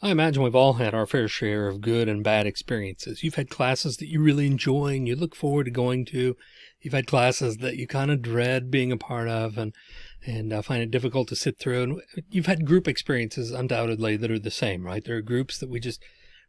I imagine we've all had our fair share of good and bad experiences. You've had classes that you really enjoy and you look forward to going to. You've had classes that you kind of dread being a part of and, and uh, find it difficult to sit through. And you've had group experiences undoubtedly that are the same, right? There are groups that we just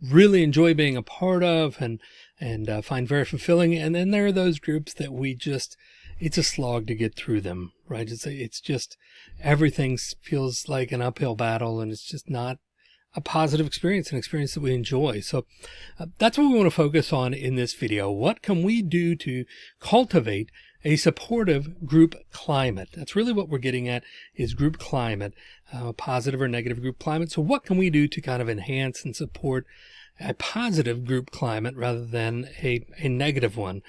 really enjoy being a part of and, and uh, find very fulfilling. And then there are those groups that we just, it's a slog to get through them, right? It's, it's just, everything feels like an uphill battle and it's just not a positive experience, an experience that we enjoy. So uh, that's what we want to focus on in this video. What can we do to cultivate a supportive group climate? That's really what we're getting at is group climate, uh, positive or negative group climate. So what can we do to kind of enhance and support a positive group climate rather than a, a negative one?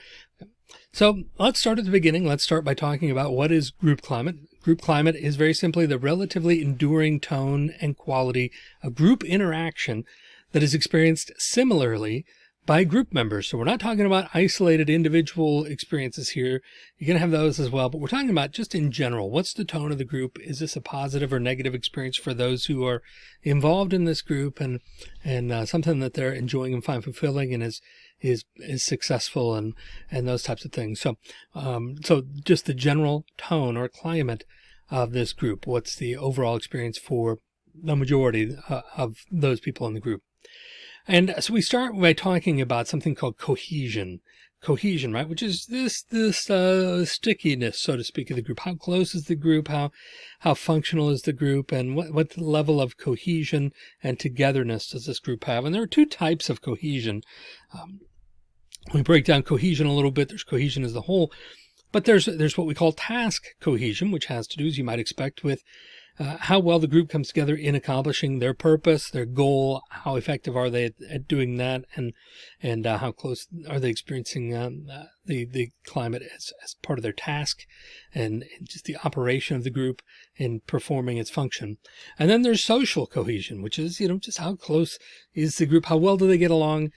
So let's start at the beginning. Let's start by talking about what is group climate. Group climate is very simply the relatively enduring tone and quality of group interaction that is experienced similarly by group members. So we're not talking about isolated individual experiences here. You're going to have those as well, but we're talking about just in general. What's the tone of the group? Is this a positive or negative experience for those who are involved in this group and, and uh, something that they're enjoying and find fulfilling and is, is, is successful and, and those types of things. So, um, so just the general tone or climate of this group. What's the overall experience for the majority uh, of those people in the group? And so we start by talking about something called cohesion, cohesion, right? Which is this, this, uh, stickiness, so to speak, of the group. How close is the group? How, how functional is the group? And what, what level of cohesion and togetherness does this group have? And there are two types of cohesion. Um, we break down cohesion a little bit. There's cohesion as the whole, but there's, there's what we call task cohesion, which has to do, as you might expect, with uh, how well the group comes together in accomplishing their purpose, their goal, how effective are they at, at doing that, and and uh, how close are they experiencing um, uh, the the climate as, as part of their task, and, and just the operation of the group in performing its function. And then there's social cohesion, which is you know just how close is the group, how well do they get along,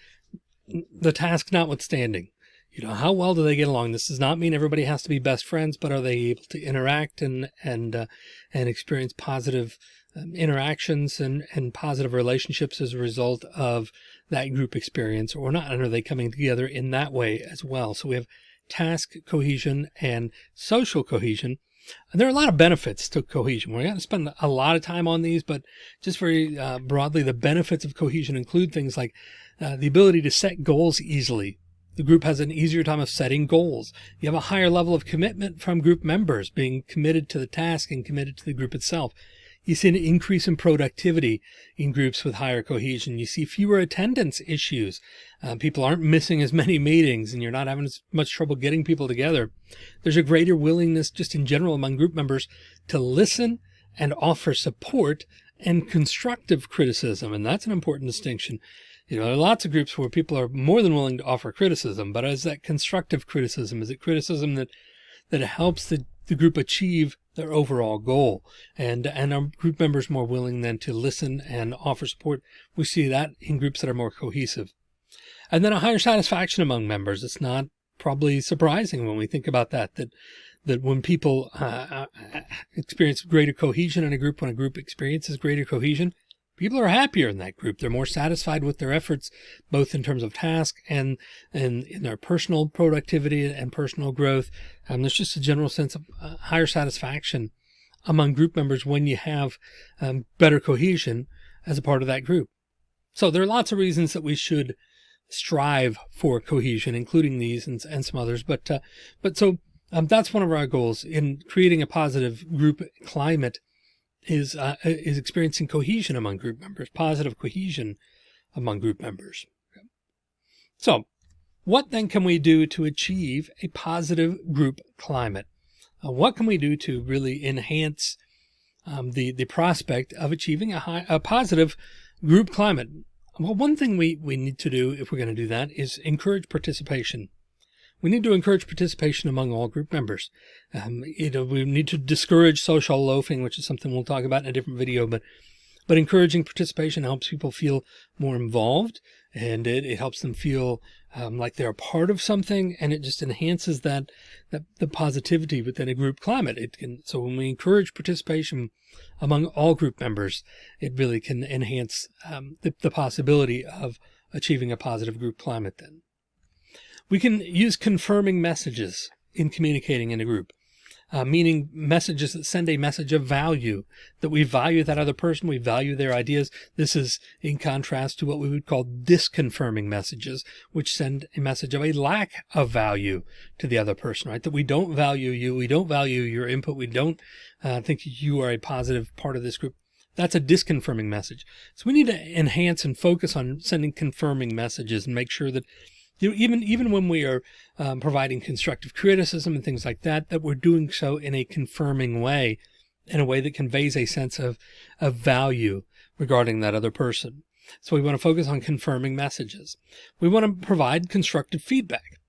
the task notwithstanding you know, how well do they get along? This does not mean everybody has to be best friends, but are they able to interact and, and, uh, and experience positive um, interactions and, and positive relationships as a result of that group experience or not? And are they coming together in that way as well? So we have task cohesion and social cohesion. And there are a lot of benefits to cohesion. We're going to spend a lot of time on these, but just very uh, broadly, the benefits of cohesion include things like uh, the ability to set goals easily, the group has an easier time of setting goals. You have a higher level of commitment from group members being committed to the task and committed to the group itself. You see an increase in productivity in groups with higher cohesion. You see fewer attendance issues. Uh, people aren't missing as many meetings and you're not having as much trouble getting people together. There's a greater willingness just in general among group members to listen and offer support and constructive criticism. And that's an important distinction. You know, there are lots of groups where people are more than willing to offer criticism, but is that constructive criticism? Is it criticism that, that helps the, the group achieve their overall goal? And, and are group members more willing then to listen and offer support? We see that in groups that are more cohesive. And then a higher satisfaction among members. It's not probably surprising when we think about that, that, that when people uh, uh experience greater cohesion in a group, when a group experiences greater cohesion, people are happier in that group. They're more satisfied with their efforts, both in terms of task and, and in their personal productivity and personal growth. Um, there's just a general sense of uh, higher satisfaction among group members when you have um, better cohesion as a part of that group. So there are lots of reasons that we should strive for cohesion, including these and, and some others. But, uh, but so um, that's one of our goals in creating a positive group climate is uh, is experiencing cohesion among group members, positive cohesion among group members. So what then can we do to achieve a positive group climate? Uh, what can we do to really enhance um, the, the prospect of achieving a, high, a positive group climate? Well, one thing we, we need to do if we're going to do that is encourage participation we need to encourage participation among all group members. Um, you know, we need to discourage social loafing, which is something we'll talk about in a different video, but, but encouraging participation helps people feel more involved and it, it helps them feel um, like they're a part of something and it just enhances that, that the positivity within a group climate. It can, so when we encourage participation among all group members, it really can enhance um, the, the possibility of achieving a positive group climate then. We can use confirming messages in communicating in a group uh, meaning messages that send a message of value, that we value that other person, we value their ideas. This is in contrast to what we would call disconfirming messages, which send a message of a lack of value to the other person, right? That we don't value you, we don't value your input, we don't uh, think you are a positive part of this group. That's a disconfirming message. So we need to enhance and focus on sending confirming messages and make sure that even even when we are um, providing constructive criticism and things like that, that we're doing so in a confirming way, in a way that conveys a sense of, of value regarding that other person. So we want to focus on confirming messages. We want to provide constructive feedback.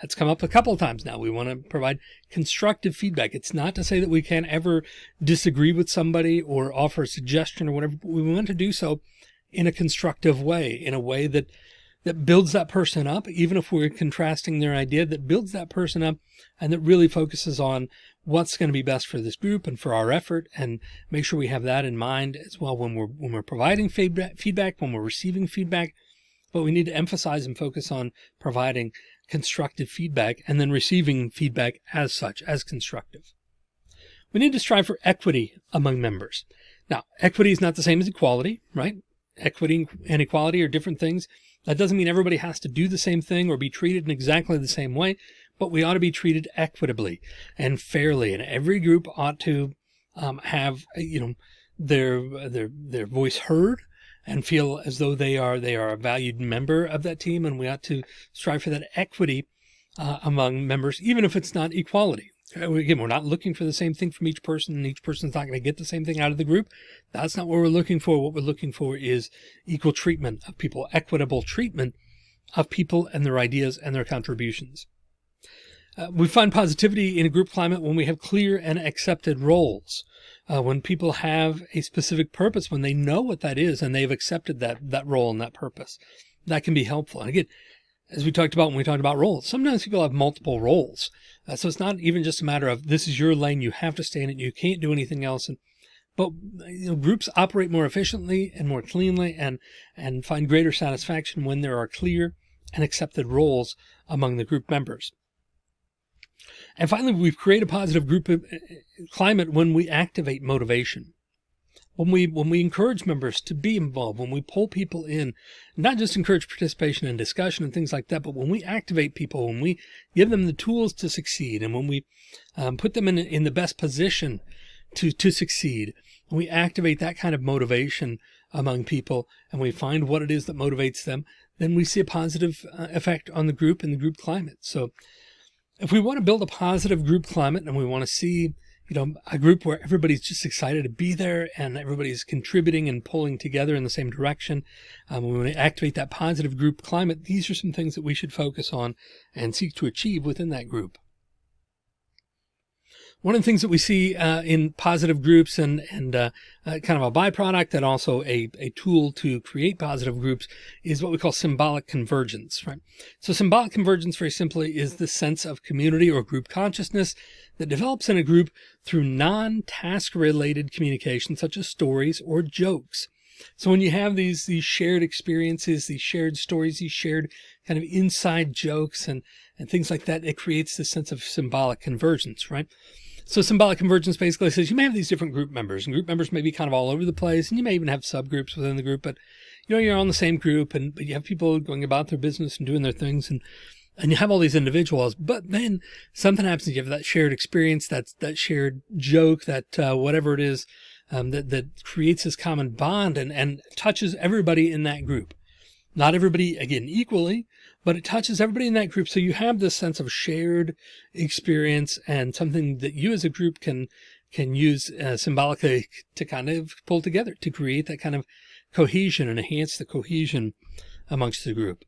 That's come up a couple of times now. We want to provide constructive feedback. It's not to say that we can't ever disagree with somebody or offer a suggestion or whatever, but we want to do so in a constructive way, in a way that that builds that person up, even if we're contrasting their idea, that builds that person up and that really focuses on what's going to be best for this group and for our effort. And make sure we have that in mind as well when we're when we're providing feedback feedback when we're receiving feedback. But we need to emphasize and focus on providing constructive feedback and then receiving feedback as such as constructive. We need to strive for equity among members. Now equity is not the same as equality right? Equity and equality are different things that doesn't mean everybody has to do the same thing or be treated in exactly the same way, but we ought to be treated equitably and fairly. And every group ought to um, have, you know, their, their, their voice heard and feel as though they are, they are a valued member of that team. And we ought to strive for that equity uh, among members, even if it's not equality. Uh, again, we're not looking for the same thing from each person and each person's not going to get the same thing out of the group. That's not what we're looking for. What we're looking for is equal treatment of people, equitable treatment of people and their ideas and their contributions. Uh, we find positivity in a group climate when we have clear and accepted roles. Uh, when people have a specific purpose, when they know what that is and they've accepted that, that role and that purpose, that can be helpful. And again, as we talked about when we talked about roles, sometimes people have multiple roles. Uh, so it's not even just a matter of this is your lane, you have to stay in it, you can't do anything else. And but you know, groups operate more efficiently and more cleanly and and find greater satisfaction when there are clear and accepted roles among the group members. And finally, we create a positive group uh, climate when we activate motivation when we when we encourage members to be involved, when we pull people in, not just encourage participation and discussion and things like that, but when we activate people, when we give them the tools to succeed, and when we um, put them in in the best position to to succeed, we activate that kind of motivation among people, and we find what it is that motivates them, then we see a positive uh, effect on the group and the group climate. So, if we want to build a positive group climate, and we want to see you know, a group where everybody's just excited to be there and everybody's contributing and pulling together in the same direction. Um, we activate that positive group climate. These are some things that we should focus on and seek to achieve within that group. One of the things that we see uh, in positive groups and, and uh, uh, kind of a byproduct and also a, a tool to create positive groups is what we call symbolic convergence, right? So symbolic convergence very simply is the sense of community or group consciousness that develops in a group through non-task related communication, such as stories or jokes. So when you have these, these shared experiences, these shared stories, these shared kind of inside jokes and, and things like that, it creates this sense of symbolic convergence, right? So symbolic convergence basically says you may have these different group members and group members may be kind of all over the place and you may even have subgroups within the group, but you know, you're on the same group and but you have people going about their business and doing their things and and you have all these individuals, but then something happens. You have that shared experience, that that shared joke, that uh, whatever it is um, that that creates this common bond and and touches everybody in that group. Not everybody again equally, but it touches everybody in that group. So you have this sense of shared experience and something that you as a group can, can use uh, symbolically to kind of pull together to create that kind of cohesion and enhance the cohesion amongst the group.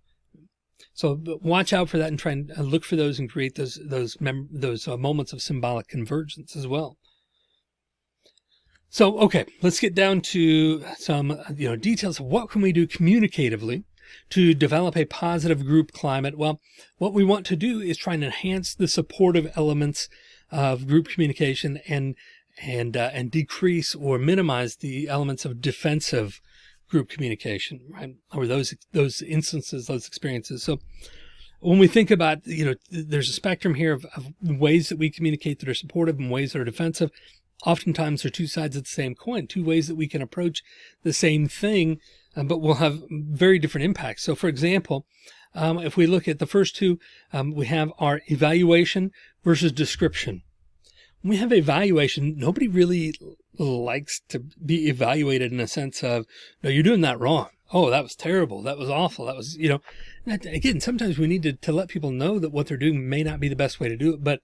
So watch out for that and try and uh, look for those and create those, those, those uh, moments of symbolic convergence as well. So, okay, let's get down to some, you know, details of what can we do communicatively to develop a positive group climate? Well, what we want to do is try and enhance the supportive elements of group communication and and uh, and decrease or minimize the elements of defensive group communication, right? Or those those instances, those experiences. So when we think about, you know, there's a spectrum here of, of ways that we communicate that are supportive and ways that are defensive. Oftentimes they're two sides of the same coin, two ways that we can approach the same thing, uh, but we'll have very different impacts. So for example, um, if we look at the first two, um, we have our evaluation versus description. When we have evaluation, nobody really likes to be evaluated in a sense of, no, you're doing that wrong. Oh, that was terrible. That was awful. That was, you know, again, sometimes we need to, to let people know that what they're doing may not be the best way to do it. But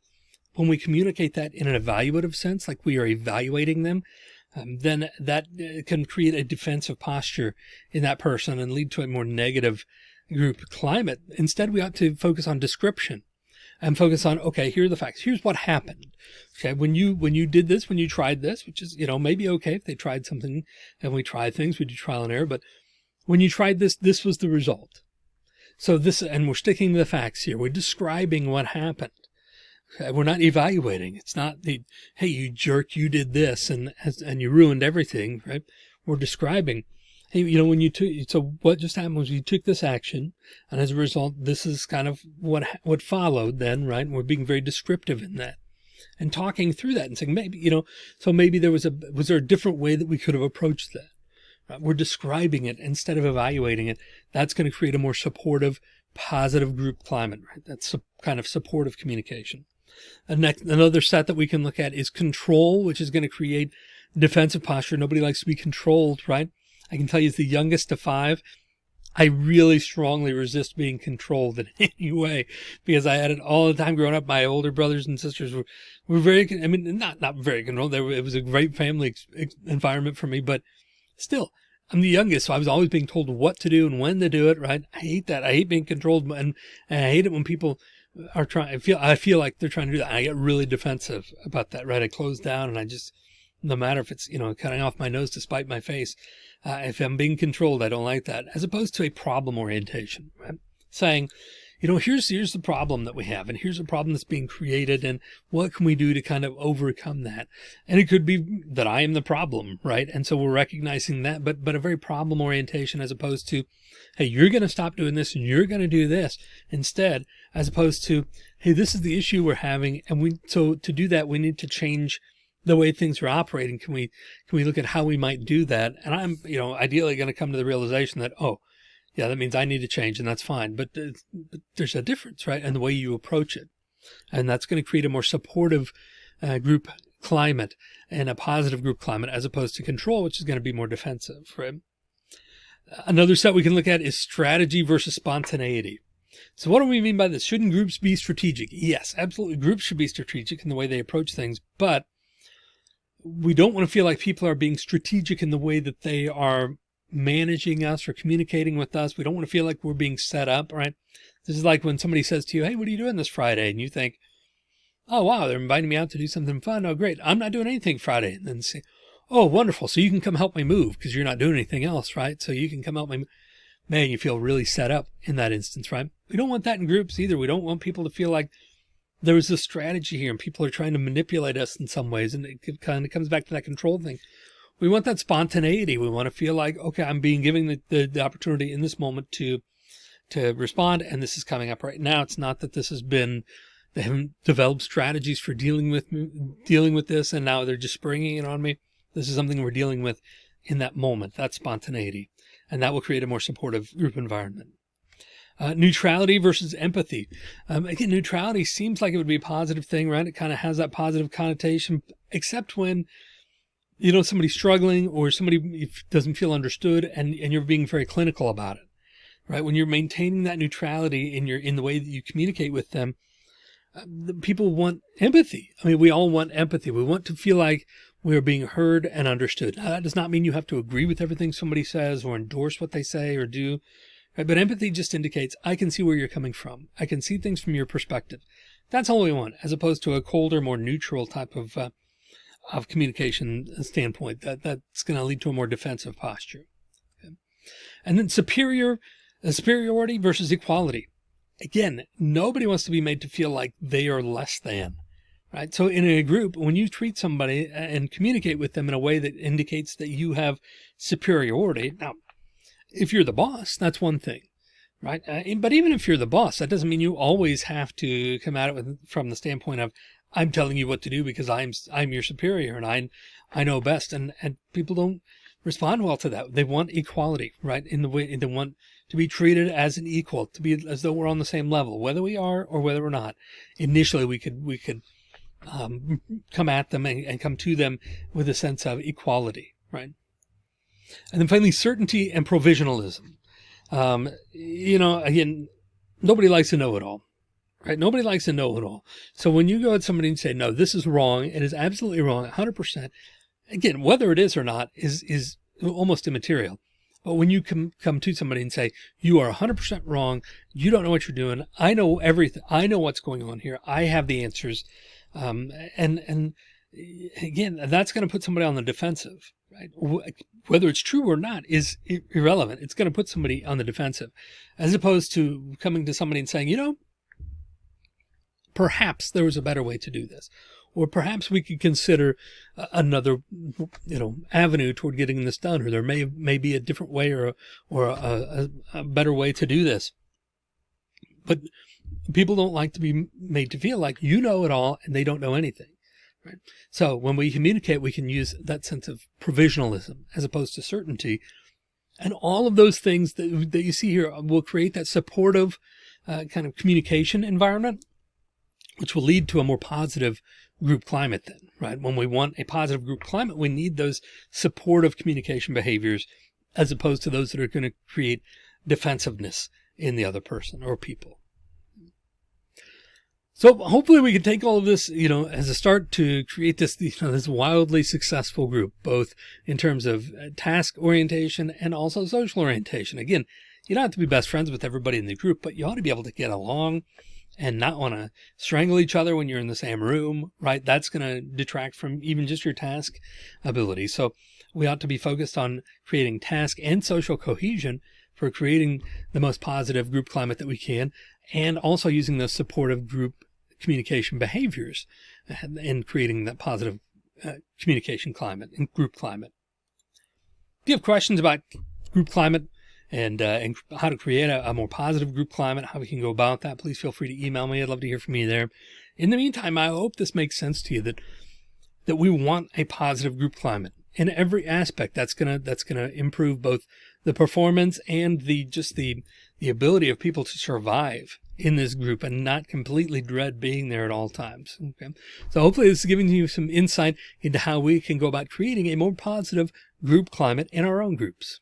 when we communicate that in an evaluative sense, like we are evaluating them, um, then that uh, can create a defensive posture in that person and lead to a more negative group climate. Instead, we ought to focus on description and focus on, okay, here are the facts. Here's what happened. Okay. When you, when you did this, when you tried this, which is, you know, maybe okay if they tried something and we try things, we do trial and error, but when you tried this, this was the result. So this, and we're sticking to the facts here. We're describing what happened. Okay, we're not evaluating. It's not the, hey, you jerk, you did this and, and you ruined everything, right? We're describing, hey, you know, when you took, so what just happened was you took this action and as a result, this is kind of what, what followed then, right? And we're being very descriptive in that and talking through that and saying, maybe, you know, so maybe there was a, was there a different way that we could have approached that? Right? We're describing it instead of evaluating it. That's going to create a more supportive, positive group climate, right? That's kind of supportive communication. Next, another set that we can look at is control, which is going to create defensive posture. Nobody likes to be controlled, right? I can tell you as the youngest of five, I really strongly resist being controlled in any way because I had it all the time growing up. My older brothers and sisters were, were very, I mean, not, not very controlled. Were, it was a great family environment for me, but still I'm the youngest. So I was always being told what to do and when to do it. Right. I hate that. I hate being controlled and, and I hate it when people are trying, I feel, I feel like they're trying to do that. I get really defensive about that. Right. I close down and I just, no matter if it's, you know, cutting off my nose to spite my face. Uh, if I'm being controlled, I don't like that as opposed to a problem orientation, right? Saying, you know, here's, here's the problem that we have and here's a problem that's being created and what can we do to kind of overcome that? And it could be that I am the problem, right? And so we're recognizing that, but, but a very problem orientation as opposed to, Hey, you're going to stop doing this and you're going to do this instead, as opposed to, Hey, this is the issue we're having. And we, so to do that, we need to change the way things are operating. Can we, can we look at how we might do that? And I'm, you know, ideally going to come to the realization that, oh, yeah, that means I need to change and that's fine. But, but there's a difference, right? And the way you approach it. And that's going to create a more supportive uh, group climate and a positive group climate as opposed to control, which is going to be more defensive, right? Another set we can look at is strategy versus spontaneity. So what do we mean by this? Shouldn't groups be strategic? Yes, absolutely. Groups should be strategic in the way they approach things, but we don't want to feel like people are being strategic in the way that they are managing us or communicating with us. We don't want to feel like we're being set up, right? This is like when somebody says to you, Hey, what are you doing this Friday? And you think, Oh, wow, they're inviting me out to do something fun. Oh, great. I'm not doing anything Friday. And then say, Oh, wonderful. So you can come help me move because you're not doing anything else, right? So you can come help me. Man, you feel really set up in that instance, right? We don't want that in groups either. We don't want people to feel like there was a strategy here and people are trying to manipulate us in some ways. And it kind of comes back to that control thing. We want that spontaneity. We want to feel like, okay, I'm being given the, the, the opportunity in this moment to, to respond. And this is coming up right now. It's not that this has been, they haven't developed strategies for dealing with dealing with this. And now they're just springing it on me. This is something we're dealing with in that moment, that spontaneity, and that will create a more supportive group environment. Uh, neutrality versus empathy. Um, again, neutrality seems like it would be a positive thing, right? It kind of has that positive connotation, except when, you know, somebody's struggling or somebody doesn't feel understood and, and you're being very clinical about it, right? When you're maintaining that neutrality in your, in the way that you communicate with them, uh, people want empathy. I mean, we all want empathy. We want to feel like we are being heard and understood. Now, that does not mean you have to agree with everything somebody says or endorse what they say or do. Right? But empathy just indicates I can see where you're coming from. I can see things from your perspective. That's all we want, as opposed to a colder, more neutral type of uh, of communication standpoint. That that's going to lead to a more defensive posture. Okay. And then superior superiority versus equality. Again, nobody wants to be made to feel like they are less than, right? So in a group, when you treat somebody and communicate with them in a way that indicates that you have superiority. Now, if you're the boss, that's one thing, right? Uh, but even if you're the boss, that doesn't mean you always have to come at it with, from the standpoint of, I'm telling you what to do because I'm, I'm your superior and I, I know best. And, and people don't respond well to that. They want equality, right? In the way they want to be treated as an equal, to be as though we're on the same level, whether we are or whether we're not. Initially, we could, we could, um, come at them and, and come to them with a sense of equality, right? And then finally, certainty and provisionalism. Um, you know, again, nobody likes to know it all, right? Nobody likes to know it all. So when you go at somebody and say, no, this is wrong, it is absolutely wrong, 100%, again, whether it is or not is, is almost immaterial. But when you come, come to somebody and say, you are 100% wrong, you don't know what you're doing. I know everything. I know what's going on here. I have the answers. Um, and, and again, that's going to put somebody on the defensive, right? Whether it's true or not is irrelevant. It's going to put somebody on the defensive as opposed to coming to somebody and saying, you know, perhaps there was a better way to do this or perhaps we could consider another, you know, avenue toward getting this done, or there may may be a different way or or a, a, a better way to do this. But people don't like to be made to feel like you know it all and they don't know anything. Right. So when we communicate, we can use that sense of provisionalism as opposed to certainty. And all of those things that, that you see here will create that supportive uh, kind of communication environment, which will lead to a more positive group climate then, right? When we want a positive group climate, we need those supportive communication behaviors as opposed to those that are going to create defensiveness in the other person or people. So hopefully we can take all of this, you know, as a start to create this, you know, this wildly successful group, both in terms of uh, task orientation and also social orientation. Again, you don't have to be best friends with everybody in the group, but you ought to be able to get along and not want to strangle each other when you're in the same room, right? That's going to detract from even just your task ability. So we ought to be focused on creating task and social cohesion for creating the most positive group climate that we can, and also using those supportive group communication behaviors and creating that positive uh, communication climate and group climate. If you have questions about group climate, and, uh, and how to create a, a, more positive group climate, how we can go about that, please feel free to email me. I'd love to hear from you there. In the meantime, I hope this makes sense to you that, that we want a positive group climate in every aspect. That's going to, that's going to improve both the performance and the, just the, the ability of people to survive in this group and not completely dread being there at all times. Okay. So hopefully this is giving you some insight into how we can go about creating a more positive group climate in our own groups.